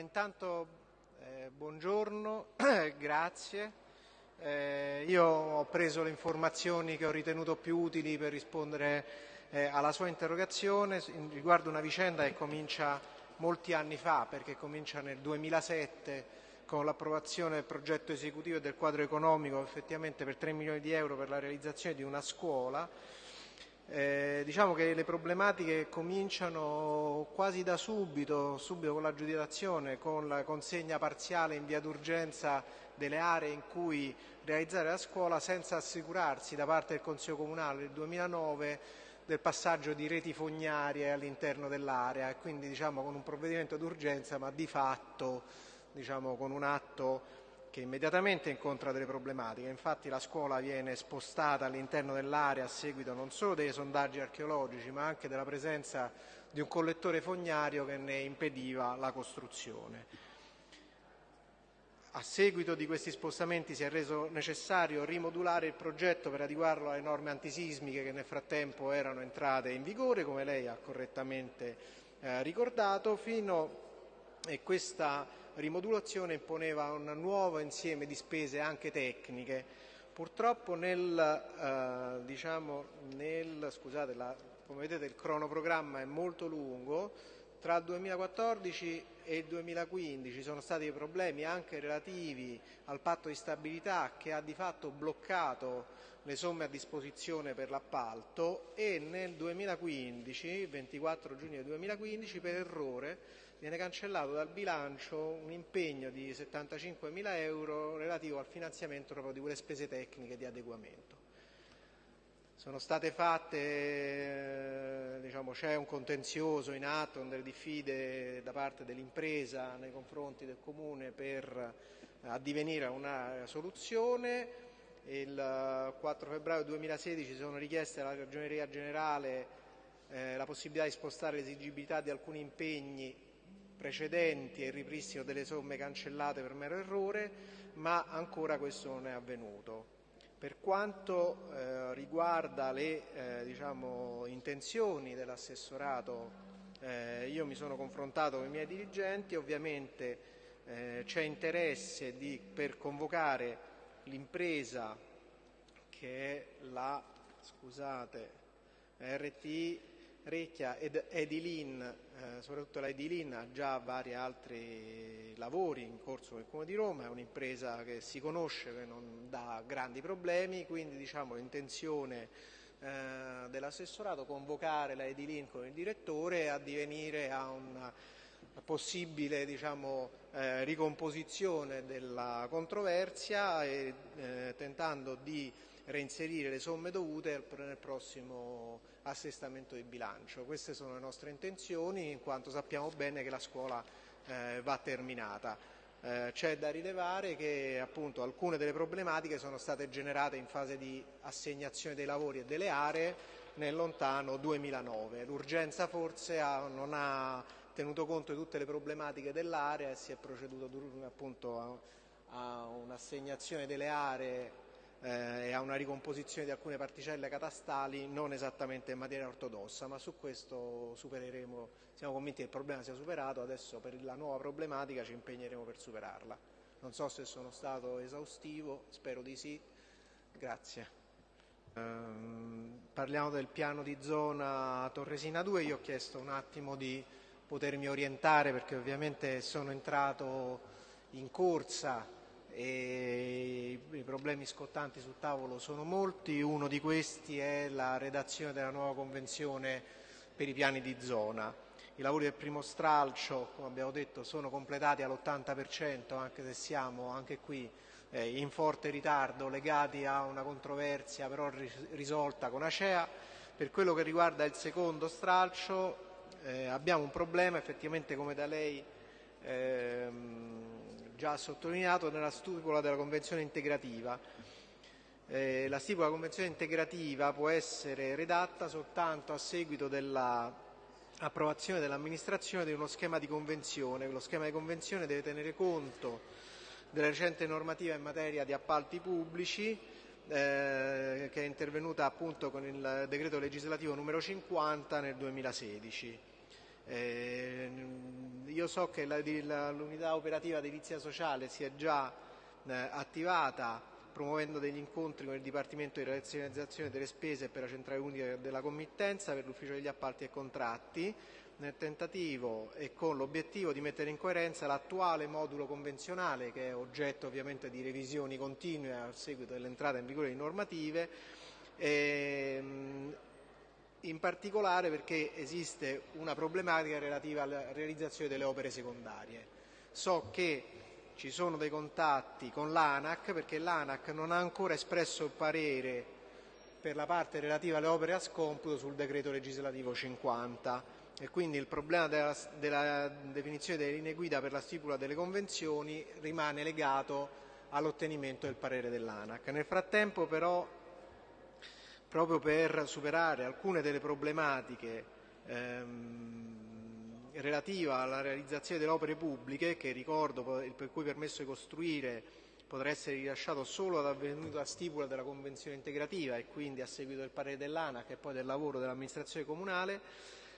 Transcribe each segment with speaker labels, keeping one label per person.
Speaker 1: intanto eh, buongiorno, grazie. Eh, io ho preso le informazioni che ho ritenuto più utili per rispondere eh, alla sua interrogazione riguardo una vicenda che comincia molti anni fa, perché comincia nel 2007 con l'approvazione del progetto esecutivo e del quadro economico effettivamente per 3 milioni di euro per la realizzazione di una scuola eh, diciamo che le problematiche cominciano quasi da subito, subito con l'aggiudicazione, con la consegna parziale in via d'urgenza delle aree in cui realizzare la scuola senza assicurarsi da parte del Consiglio Comunale nel 2009 del passaggio di reti fognarie all'interno dell'area e quindi diciamo, con un provvedimento d'urgenza ma di fatto diciamo, con un atto che immediatamente incontra delle problematiche. Infatti la scuola viene spostata all'interno dell'area a seguito non solo dei sondaggi archeologici, ma anche della presenza di un collettore fognario che ne impediva la costruzione. A seguito di questi spostamenti si è reso necessario rimodulare il progetto per adeguarlo alle norme antisismiche che nel frattempo erano entrate in vigore, come lei ha correttamente eh, ricordato, fino e questa rimodulazione imponeva un nuovo insieme di spese anche tecniche. Purtroppo nel, eh, diciamo, nel scusate, la, come vedete il cronoprogramma è molto lungo, tra il 2014 e il 2015 sono stati problemi anche relativi al patto di stabilità che ha di fatto bloccato le somme a disposizione per l'appalto e nel 2015, 24 giugno 2015, per errore viene cancellato dal bilancio un impegno di 75 mila euro relativo al finanziamento proprio di quelle spese tecniche di adeguamento. Sono state fatte, eh, diciamo, c'è un contenzioso in atto, delle diffide da parte dell'impresa nei confronti del Comune per addivenire a una soluzione. Il 4 febbraio 2016 sono richieste alla Ragioneria Generale eh, la possibilità di spostare l'esigibilità di alcuni impegni precedenti e il ripristino delle somme cancellate per mero errore, ma ancora questo non è avvenuto. Per quanto eh, riguarda le eh, diciamo, intenzioni dell'assessorato, eh, io mi sono confrontato con i miei dirigenti, ovviamente eh, c'è interesse di, per convocare l'impresa che è la scusate, RTI Recchia ed Edilin, eh, soprattutto la Edilin ha già vari altri lavori in corso nel Comune di Roma, è un'impresa che si conosce, che non dà grandi problemi, quindi diciamo, l'intenzione eh, dell'assessorato convocare la Edilin con il direttore e addivenire a una possibile diciamo, eh, ricomposizione della controversia e eh, tentando di reinserire le somme dovute nel prossimo assestamento di bilancio. Queste sono le nostre intenzioni in quanto sappiamo bene che la scuola eh, va terminata. Eh, c'è da rilevare che appunto, alcune delle problematiche sono state generate in fase di assegnazione dei lavori e delle aree nel lontano 2009. L'urgenza forse ha, non ha tenuto conto di tutte le problematiche dell'area e si è proceduto appunto a, a un'assegnazione delle aree eh, e a una ricomposizione di alcune particelle catastali non esattamente in materia ortodossa, ma su questo supereremo, siamo convinti che il problema sia superato, adesso per la nuova problematica ci impegneremo per superarla. Non so se sono stato esaustivo, spero di sì. Grazie. Um, parliamo del piano di zona Torresina 2, io ho chiesto un attimo di potermi orientare perché ovviamente sono entrato in corsa e i problemi scottanti sul tavolo sono molti, uno di questi è la redazione della nuova convenzione per i piani di zona. I lavori del primo stralcio, come abbiamo detto, sono completati all'80%, anche se siamo anche qui eh, in forte ritardo legati a una controversia però risolta con Acea. Per quello che riguarda il secondo stralcio eh, abbiamo un problema, effettivamente come da lei ehm, già sottolineato nella stipula della Convenzione integrativa. Eh, la stipula della Convenzione integrativa può essere redatta soltanto a seguito dell'approvazione dell'amministrazione di uno schema di convenzione. Lo schema di convenzione deve tenere conto della recente normativa in materia di appalti pubblici eh, che è intervenuta appunto con il decreto legislativo numero 50 nel 2016. Eh, io so che l'unità operativa edilizia sociale si è già eh, attivata promuovendo degli incontri con il Dipartimento di razionalizzazione delle spese per la centrale unica della committenza, per l'ufficio degli appalti e contratti, nel tentativo e con l'obiettivo di mettere in coerenza l'attuale modulo convenzionale, che è oggetto ovviamente di revisioni continue a seguito dell'entrata in vigore di normative, ehm, in particolare perché esiste una problematica relativa alla realizzazione delle opere secondarie. So che ci sono dei contatti con l'ANAC perché l'ANAC non ha ancora espresso parere per la parte relativa alle opere a scomputo sul decreto legislativo 50 e quindi il problema della, della definizione delle linee guida per la stipula delle convenzioni rimane legato all'ottenimento del parere dell'ANAC. Nel frattempo però proprio per superare alcune delle problematiche ehm, relativa alla realizzazione delle opere pubbliche, che ricordo per cui permesso di costruire potrà essere rilasciato solo ad avvenuta stipula della convenzione integrativa e quindi a seguito del parere dell'ANAC e poi del lavoro dell'amministrazione comunale,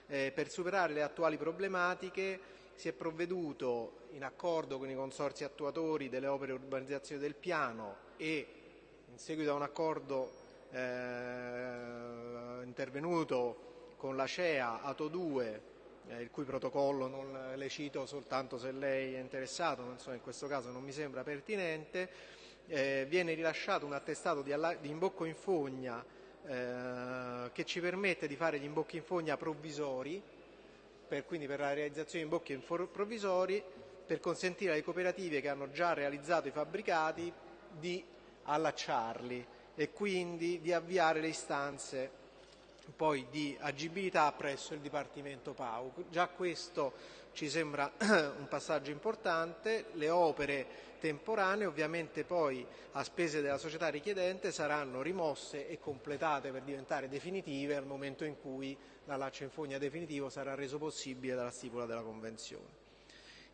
Speaker 1: eh, per superare le attuali problematiche si è provveduto in accordo con i consorsi attuatori delle opere urbanizzazione del piano e in seguito a un accordo eh, intervenuto con la CEA Ato 2 eh, il cui protocollo non le cito soltanto se lei è interessato, non so, in questo caso non mi sembra pertinente, eh, viene rilasciato un attestato di, di imbocco in fogna eh, che ci permette di fare gli imbocchi in fogna provvisori, per, quindi per la realizzazione di imbocchi provvisori, per consentire alle cooperative che hanno già realizzato i fabbricati di allacciarli e quindi di avviare le istanze poi di agibilità presso il Dipartimento PAU. Già questo ci sembra un passaggio importante, le opere temporanee ovviamente poi a spese della società richiedente saranno rimosse e completate per diventare definitive al momento in cui l'allaccio in fogna definitivo sarà reso possibile dalla stipula della Convenzione.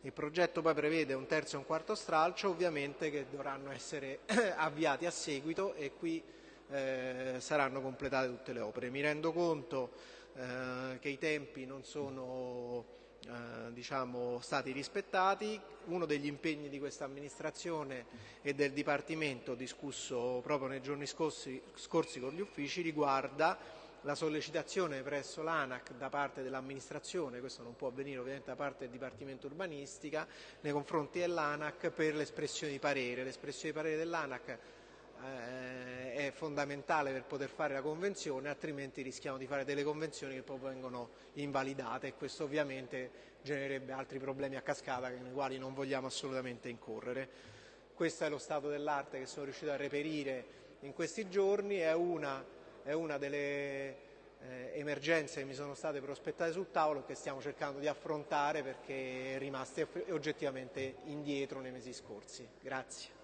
Speaker 1: Il progetto poi prevede un terzo e un quarto stralcio ovviamente che dovranno essere avviati a seguito e qui eh, saranno completate tutte le opere. Mi rendo conto eh, che i tempi non sono eh, diciamo, stati rispettati. Uno degli impegni di questa amministrazione e del Dipartimento discusso proprio nei giorni scorsi, scorsi con gli uffici riguarda la sollecitazione presso l'ANAC da parte dell'amministrazione, questo non può avvenire ovviamente da parte del Dipartimento Urbanistica, nei confronti dell'ANAC per l'espressione di parere. L'espressione di parere dell'ANAC eh, è fondamentale per poter fare la convenzione, altrimenti rischiamo di fare delle convenzioni che poi vengono invalidate e questo ovviamente genererebbe altri problemi a cascata nei quali non vogliamo assolutamente incorrere. Questo è lo stato dell'arte che sono riuscito a reperire in questi giorni, è una, è una delle eh, emergenze che mi sono state prospettate sul tavolo che stiamo cercando di affrontare perché è rimaste oggettivamente indietro nei mesi scorsi. Grazie.